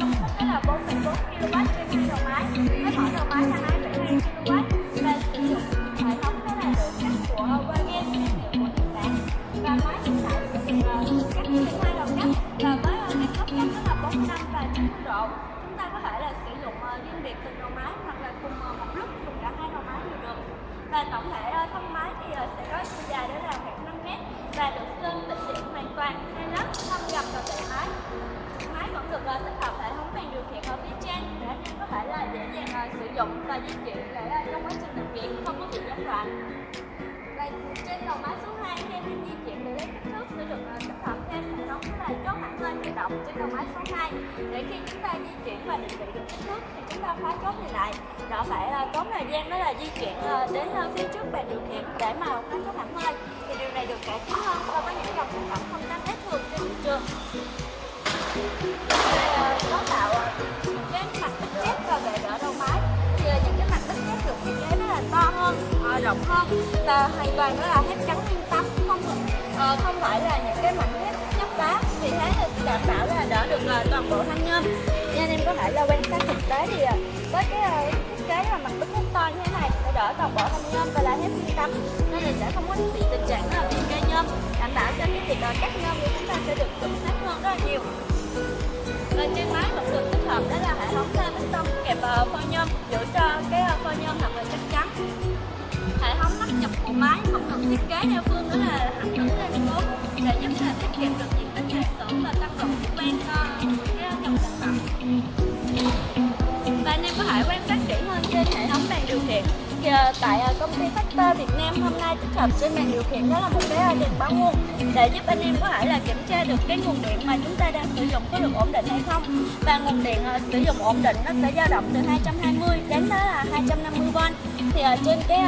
dụng công suất là 4,4 kW trên nguyên đầu máy với mỗi đầu máy là 2,2 kW và sử dụng hệ thống đó là độ cắt của Wagen thương hiệu của Nhật Bản và máy hiện tại sử cắt hai đầu cắt và với ờ, góc cắt đó là 45 và 90 độ chúng ta có thể là sử dụng riêng biệt từng đầu máy hoặc là cùng một lúc dùng cả hai đầu máy đều được và tổng thể ờ, thân máy thì ờ, sẽ có chiều dài đó là khoảng 5 mét và được sơn tĩnh điện hoàn toàn. Hai lớp thâm gầm dụng và di chuyển để trong quá trình làm việc không có bị gián đoạn. Và trên đầu máy số 2 khi thêm di chuyển để lấy kích thước, sẽ được à, tích hợp thêm hệ thống đó là chốt hẳn lên tự động trên đầu máy số 2 để khi chúng ta di chuyển và định vị được kích thước, thì chúng ta khóa chốt thì lại. Đỡ phải à, tốn thời gian đó là di chuyển à, đến phía trước bàn điều khiển để mà khóa chốt hẳn hơi thì điều này được cải tiến hơn so với những dòng sản phẩm rộng hơn. Và hoàn toàn đó là thép trắng nguyên tấm không ờ, không phải là những cái mảnh thép nhấp đá. Vì thế là đảm bảo là đỡ được là toàn bộ thanh nhôm. Nên anh em có thể là quan sát thực tế thì ờ, với cái ờ, thiết kế là mặt bích thép to như thế này sẽ đỡ toàn bộ thanh nhôm và là thép nguyên tấm nên là sẽ không có bị tình trạng là bị cây nhôm. Đảm bảo cho cái việc ờ, cắt nhôm của chúng ta sẽ được chuẩn xác hơn rất là nhiều. Và trên máy cũng được tích hợp đó là hệ thống thê bê tông kẹp phôi nhôm giữ cho cái phôi nhôm thật nhập bộ máy không cần thiết kế theo phương đó là hành tính lên số để giúp là tiết kiệm được diện tích nhà xưởng và tăng độ quen cho cái nhập dòng sản phẩm và anh em có thể quen thì tại à, công ty Factor Việt Nam hôm nay tích hợp trên màn điều khiển đó là một cái đèn báo nguồn để giúp anh em có thể là kiểm tra được cái nguồn điện mà chúng ta đang sử dụng có được ổn định hay không. Và nguồn điện à, sử dụng ổn định nó sẽ dao động từ 220 đến đó là 250V thì à, trên cái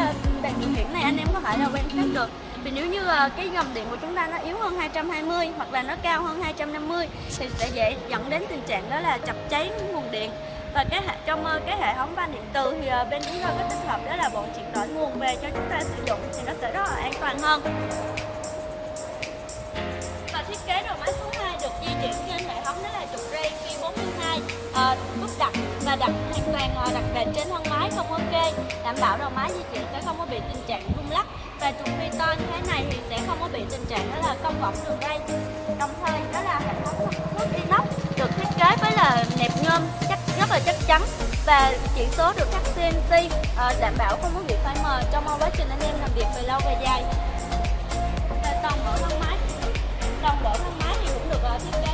đèn điều khiển này anh em có thể là quan sát được. Vì nếu như cái dòng điện của chúng ta nó yếu hơn 220 hoặc là nó cao hơn 250 thì sẽ dễ dẫn đến tình trạng đó là chập cháy nguồn điện và cái hệ trong ờ, cái hệ thống van điện từ thì ờ, bên chúng tôi có tích hợp đó là bộ chuyển đổi nguồn về cho chúng ta sử dụng thì nó sẽ rất là an toàn hơn. Và thiết kế đầu máy số 2 được di chuyển trên hệ thống đó là trục ray Q42 uh, ờ, nút đặt và đặt hoàn toàn đặt bền trên thân máy không có kê đảm bảo đầu máy di chuyển sẽ không có bị tình trạng rung lắc. Và trục phi to như thế này thì sẽ không có bị tình trạng đó là cong võng đường ray. Đồng thời đó là hệ thống nước inox được thiết kế với là nẹp nhôm là chắc chắn. Và chỉ số được khắc CNC ờ, đảm bảo không có bị phai mờ trong quá trình anh em làm việc về lâu về dài. Và toàn bộ thân máy, toàn bộ thân máy thì cũng được ờ, thiết kế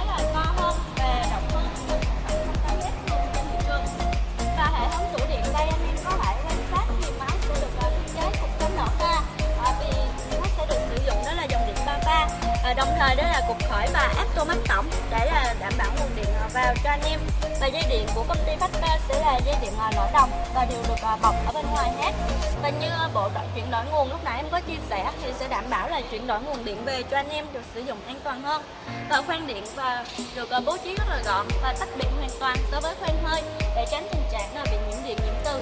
vào cho anh em. Và dây điện của công ty Factor sẽ là dây điện ờ, đồng và đều được à, bọc ở bên ngoài hết. Và như bộ chuyển đổi nguồn lúc nãy em có chia sẻ thì sẽ đảm bảo là chuyển đổi nguồn điện về cho anh em được sử dụng an toàn hơn. Và khoan điện và được à, bố trí rất là gọn và tách biệt hoàn toàn so với khoan hơi để tránh tình trạng là bị nhiễm điện nhiễm từ.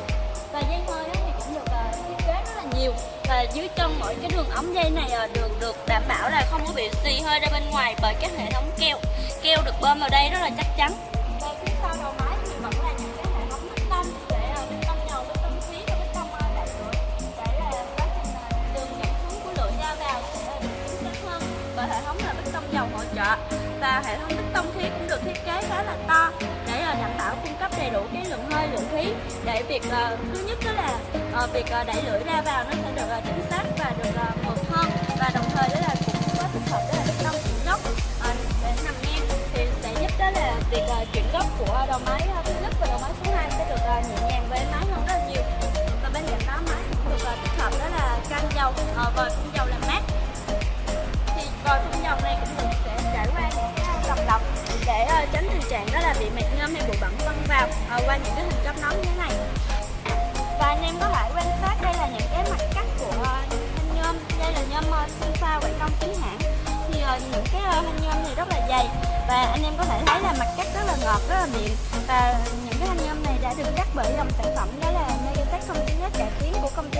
Và dây hơi thì cũng được thiết kế rất là nhiều. Và dưới chân mỗi cái đường ống dây này được được đảm bảo là không có bị xì hơi ra bên ngoài bởi các hệ thống keo keo được bơm vào đây rất là chắc chắn. Và phía sau đầu máy thì vẫn là những cái hệ thống bê tông để ờ, bê tông dầu bê tông khí và bê tông ờ, đạn lửa để là quá trình à, đường dẫn xuống của lưỡi ra vào sẽ à, được chính xác hơn. Và hệ thống là bê tông dầu hỗ trợ và hệ thống bê tông khí cũng được thiết kế khá là to để ờ, đảm bảo cung cấp đầy đủ cái lượng hơi lượng khí để việc thứ nhất đó là việc đẩy lưỡi ra vào nó sẽ được chính xác và được ờ, mượt hơn và đồng của đầu máy ờ, thứ nhất và đầu máy thứ hai sẽ được ờ, nhẹ nhàng với máy ái hơn rất là nhiều. Và bên cạnh đó máy cũng được ờ, tích hợp đó là can dầu vòi phun dầu làm mát. Thì vòi phun dầu này cũng được sẽ trải qua những cái lọc lọc để tránh tình trạng đó là bị mệt ngâm hay bụi bẩn văng vào qua những cái hình chấm nóng như thế này. Và anh em có thể quan sát đây là những cái mặt và anh em có thể thấy là mặt cắt rất là ngọt, rất là mịn và những cái thanh nhôm này đã được cắt bởi dòng sản phẩm đó là Megatech 09 cải tiến của công ty